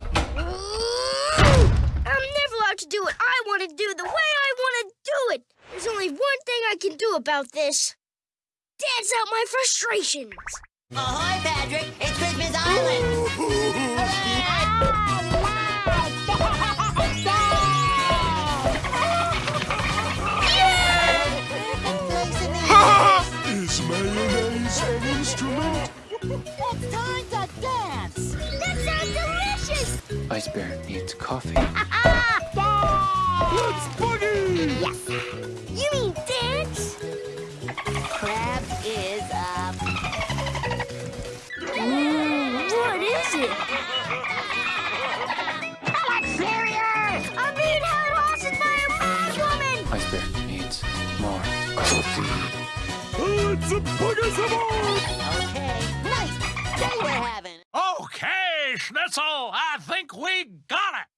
I'm never allowed to do what I want to do the way I want to do it. There's only one thing I can do about this. Dance out my frustrations. Ahoy, Patrick! It's Christmas Island! Is mayonnaise an instrument? It's time to dance! That sounds delicious. Ice Bear needs coffee. Let's boogie! Yes! You mean dance? Crab is up. Mmm, what is it? I'm being held hostage by a mad woman. Ice Bear needs more coffee. Let's boogie some more! English. That's all. I think we got it.